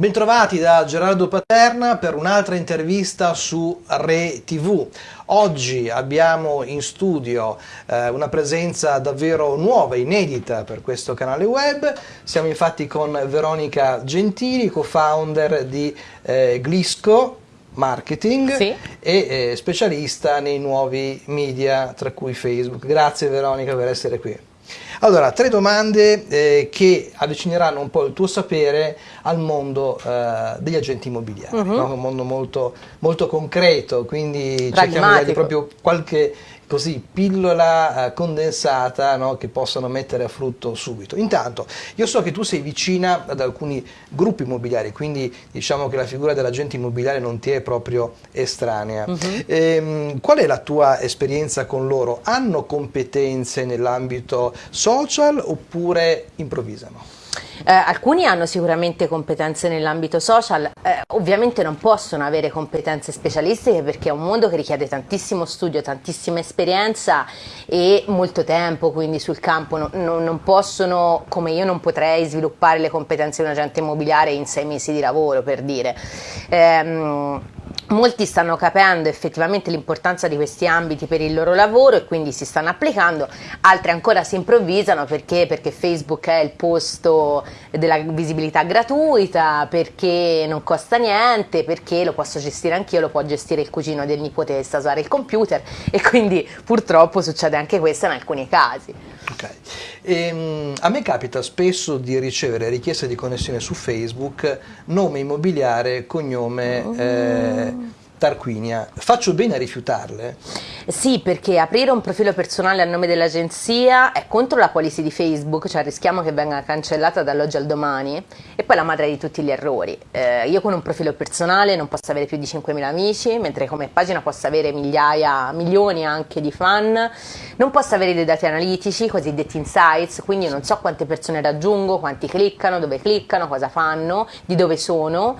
Bentrovati da Gerardo Paterna per un'altra intervista su Re TV. Oggi abbiamo in studio eh, una presenza davvero nuova, inedita per questo canale web. Siamo infatti con Veronica Gentili, co-founder di eh, Glisco, marketing sì. e eh, specialista nei nuovi media, tra cui Facebook. Grazie Veronica per essere qui. Allora, tre domande eh, che avvicineranno un po' il tuo sapere al mondo eh, degli agenti immobiliari, uh mhm. -huh. no? un mondo molto, molto concreto, quindi cerchiamo di dargli proprio qualche così pillola eh, condensata no, che possano mettere a frutto subito. Intanto io so che tu sei vicina ad alcuni gruppi immobiliari, quindi diciamo che la figura dell'agente immobiliare non ti è proprio estranea. Uh mhm. -huh. ehm, qual è la tua esperienza con loro? Hanno competenze nell'ambito social oppure improvvisano? Eh, alcuni hanno sicuramente competenze nell'ambito social, eh, ovviamente non possono avere competenze specialistiche perché è un mondo che richiede tantissimo studio, tantissima esperienza e molto tempo, quindi sul campo no, no, non possono, come io non potrei sviluppare le competenze di un agente immobiliare in sei mesi di lavoro per dire. Eh, Molti stanno capendo effettivamente l'importanza di questi ambiti per il loro lavoro e quindi si stanno applicando, altri ancora si improvvisano perché, perché Facebook è il posto della visibilità gratuita, perché non costa niente, perché lo posso gestire anch'io, lo può gestire il cugino del nipote che sa usare il computer e quindi purtroppo succede anche questo in alcuni casi. Okay. Ehm, a me capita spesso di ricevere richieste di connessione su Facebook, nome immobiliare, cognome... Oh. Eh, Tarquinia, faccio bene a rifiutarle? Sì, perché aprire un profilo personale a nome dell'agenzia è contro la policy di Facebook, cioè rischiamo che venga cancellata dall'oggi al domani e poi la madre di tutti gli errori. Eh, io con un profilo personale non posso avere più di 5.000 amici, mentre come pagina posso avere migliaia, milioni anche di fan, non posso avere dei dati analitici, cosiddetti insights, quindi non so quante persone raggiungo, quanti cliccano, dove cliccano, cosa fanno, di dove sono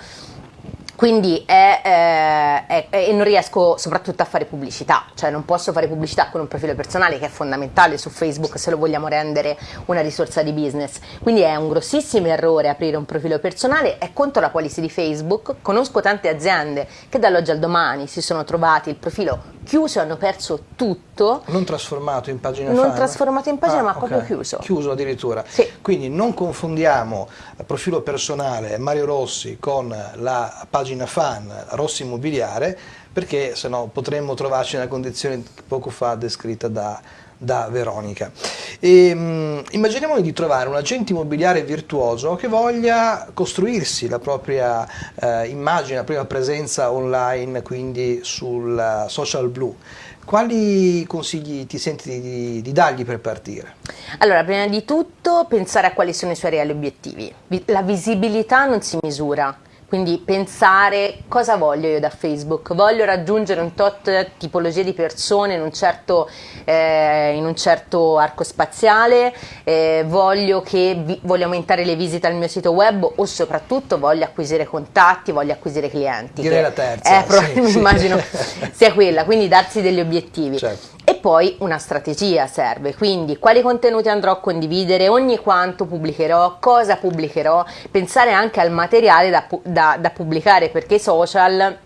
quindi è, è, è, e non riesco soprattutto a fare pubblicità, cioè non posso fare pubblicità con un profilo personale che è fondamentale su Facebook se lo vogliamo rendere una risorsa di business. Quindi è un grossissimo errore aprire un profilo personale, è contro la policy di Facebook. Conosco tante aziende che dall'oggi al domani si sono trovati il profilo chiuso, hanno perso tutto. Non trasformato in pagina Non fan? trasformato in pagina, ah, ma okay. proprio chiuso. Chiuso addirittura. Sì. Quindi non confondiamo profilo personale Mario Rossi con la pagina pagina fan Rossi Immobiliare perché se no potremmo trovarci nella condizione poco fa descritta da, da Veronica. E, um, immaginiamo di trovare un agente immobiliare virtuoso che voglia costruirsi la propria uh, immagine, la propria presenza online, quindi sul social blu. Quali consigli ti senti di, di, dargli per partire? Allora, prima di tutto pensare a quali sono i suoi reali obiettivi. La visibilità non si misura, quindi pensare cosa voglio io da Facebook, voglio raggiungere un tot tipologia di persone in un certo, eh, in un certo arco spaziale, eh, voglio, che, voglio aumentare le visite al mio sito web o soprattutto voglio acquisire contatti, voglio acquisire clienti. Direi la terza. Eh, sì, sì. immagino sia quella, quindi darsi degli obiettivi. Certo poi una strategia serve, quindi quali contenuti andrò a condividere, ogni quanto pubblicherò, cosa pubblicherò, pensare anche al materiale da, da, da pubblicare perché i social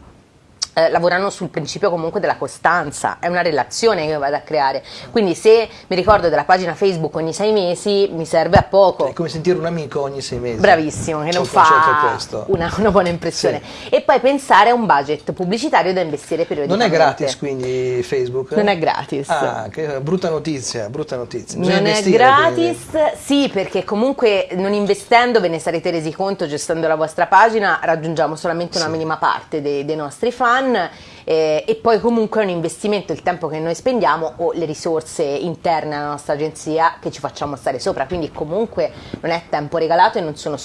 eh, lavorano sul principio comunque della costanza, è una relazione che vado a creare, quindi se mi ricordo della pagina Facebook ogni sei mesi mi serve a poco. È come sentire un amico ogni sei mesi. Bravissimo, che non fa una, una, buona impressione. Sì. E poi pensare a un budget pubblicitario da investire periodicamente. Non è gratis quindi Facebook? Non è gratis. Ah, che brutta notizia, brutta notizia. Bisogna non è gratis, quindi. sì perché comunque non investendo ve ne sarete resi conto, gestendo la vostra pagina raggiungiamo solamente una sì. minima parte dei, dei nostri fan fan eh, e poi comunque è un investimento il tempo che noi spendiamo o le risorse interne alla nostra agenzia che ci facciamo stare sopra, quindi comunque non è tempo regalato e so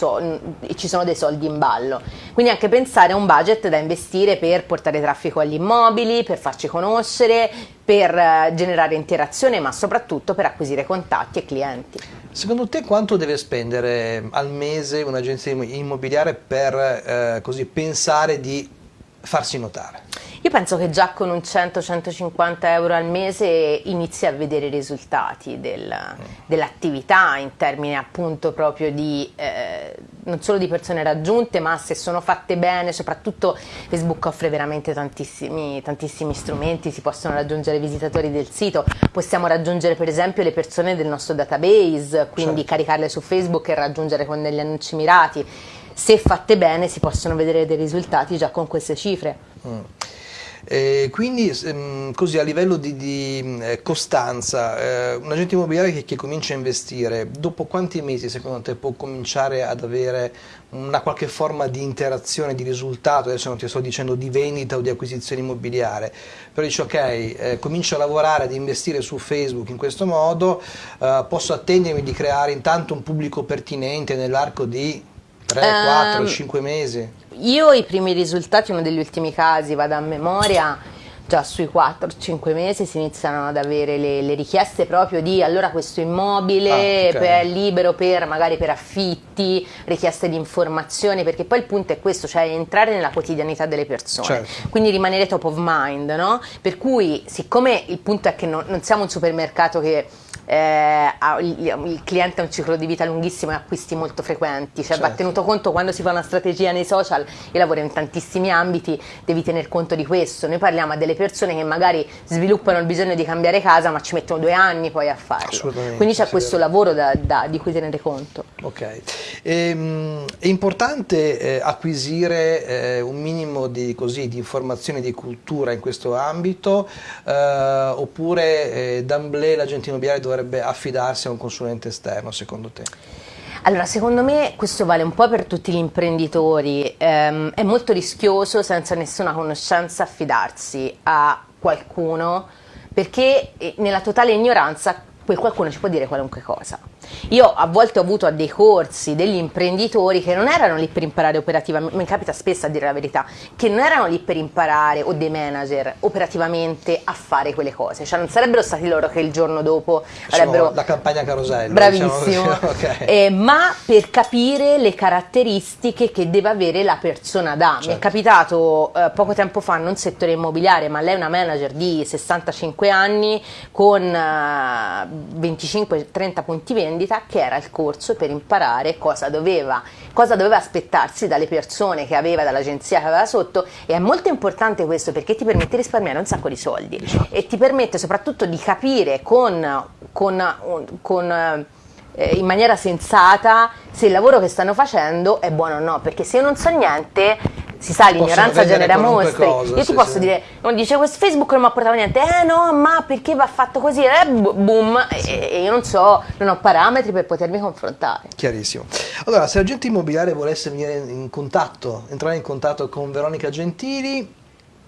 ci sono dei soldi in ballo. Quindi anche pensare a un budget da investire per portare traffico agli immobili, per farci conoscere, per eh, generare interazione, ma soprattutto per acquisire contatti e clienti. Secondo te quanto deve spendere al mese un'agenzia immobiliare per eh, così pensare di farsi notare? Io penso che già con un 100-150 euro al mese inizi a vedere i risultati del, dell'attività in termini appunto proprio di, eh, non solo di persone raggiunte, ma se sono fatte bene, soprattutto Facebook offre veramente tantissimi, tantissimi strumenti, si possono raggiungere visitatori del sito, possiamo raggiungere per esempio le persone del nostro database, quindi certo. caricarle su Facebook e raggiungere con degli annunci mirati. Se fatte bene si possono vedere dei risultati già con queste cifre. Mm. Eh, quindi ehm, così a livello di, di eh, costanza, eh, un agente immobiliare che, che, comincia a investire, dopo quanti mesi secondo te può cominciare ad avere una qualche forma di interazione, di risultato, adesso non ti sto dicendo di vendita o di acquisizione immobiliare, però dici ok, eh, comincio a lavorare, ad investire su Facebook in questo modo, eh, posso attendermi di creare intanto un pubblico pertinente nell'arco di 3, 4, 5 mesi? Io i primi risultati, uno degli ultimi casi, vado a memoria, già sui 4-5 mesi si iniziano ad avere le, le, richieste proprio di allora questo immobile ah, okay. è libero per magari per affitti, richieste di informazioni, perché poi il punto è questo, cioè entrare nella quotidianità delle persone, certo. quindi rimanere top of mind, no? Per cui siccome il punto è che non, non siamo un supermercato che eh, il, il, cliente ha un ciclo di vita lunghissimo e acquisti molto frequenti, cioè certo. va tenuto conto quando si fa una strategia nei social, io lavoro in tantissimi ambiti, devi tener conto di questo, noi parliamo a delle persone che magari sviluppano il bisogno di cambiare casa ma ci mettono due anni poi a farlo, quindi c'è questo lavoro da, da, di cui tenere conto. Ok, ehm, è importante eh, acquisire eh, un minimo di, così, di informazioni di cultura in questo ambito eh, oppure eh, d'amblè l'agente immobiliare dovrebbe affidarsi a un consulente esterno secondo te? Allora, secondo me questo vale un po' per tutti gli imprenditori, ehm, è molto rischioso senza nessuna conoscenza affidarsi a qualcuno perché eh, nella totale ignoranza quel qualcuno ci può dire qualunque cosa. Io a volte ho avuto a dei corsi degli imprenditori che non erano lì per imparare operativamente, mi capita spesso a dire la verità, che non erano lì per imparare o dei manager operativamente a fare quelle cose, cioè non sarebbero stati loro che il giorno dopo avrebbero... La campagna carosello. Bravissimo, diciamo okay. eh, ma per capire le caratteristiche che deve avere la persona da. Certo. Mi è certo. capitato eh, poco tempo fa, non settore immobiliare, ma lei è una manager di 65 anni con eh, 25-30 punti vendita vendita che era il corso per imparare cosa doveva, cosa doveva aspettarsi dalle persone che aveva, dall'agenzia che aveva sotto. E è molto importante questo perché ti permette di risparmiare un sacco di soldi. E ti permette soprattutto di capire con, con, con eh, in maniera sensata se il lavoro che stanno facendo è buono o no. Perché se io non so niente si sa, l'ignoranza genera mostri. Cosa, Io sì, ti posso sì. dire, non dice questo Facebook non mi ha portato niente, eh no, ma perché va fatto così? Eh, boom, e, e io non so, non ho parametri per potermi confrontare. Chiarissimo. Allora, se l'agente immobiliare volesse venire in contatto, entrare in contatto con Veronica Gentili,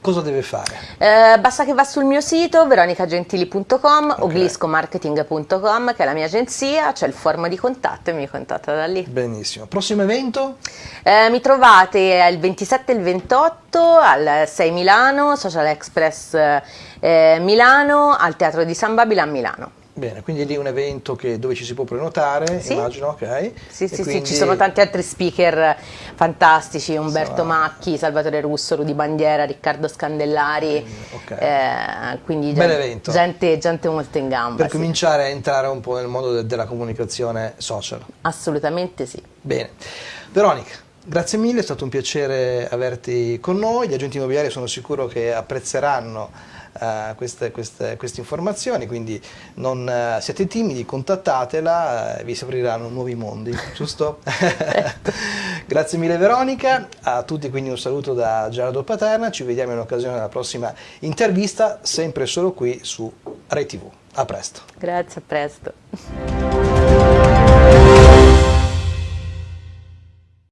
cosa deve fare? Eh, basta che va sul mio sito veronicagentili.com okay. o gliscomarketing.com che è la mia agenzia, c'è il form di contatto e mi contatta da lì. Benissimo. Prossimo evento? Eh, mi trovate il 27 e il 28 al 6 Milano, Social Express eh, Milano, al Teatro di San Babila a Milano. Bene, quindi lì è un evento che, dove ci si può prenotare, sì. immagino, ok? Sì, sì, quindi... sì, ci sono tanti altri speaker fantastici, Umberto Insomma... Macchi, Salvatore Russo, Rudi Bandiera, Riccardo Scandellari, okay. eh, quindi gente, gente, gente, molto in gamba. Per sì. cominciare a entrare un po' nel mondo de della comunicazione social. Assolutamente sì. Bene, Veronica, grazie mille, è stato un piacere averti con noi, gli agenti immobiliari sono sicuro che apprezzeranno uh, queste, queste, queste, informazioni, quindi non siete timidi, contattatela, uh, vi si apriranno nuovi mondi, giusto? Grazie mille Veronica, a tutti quindi un saluto da Gerardo Paterna, ci vediamo in occasione della prossima intervista, sempre solo qui su ReTV. A presto. Grazie, a presto.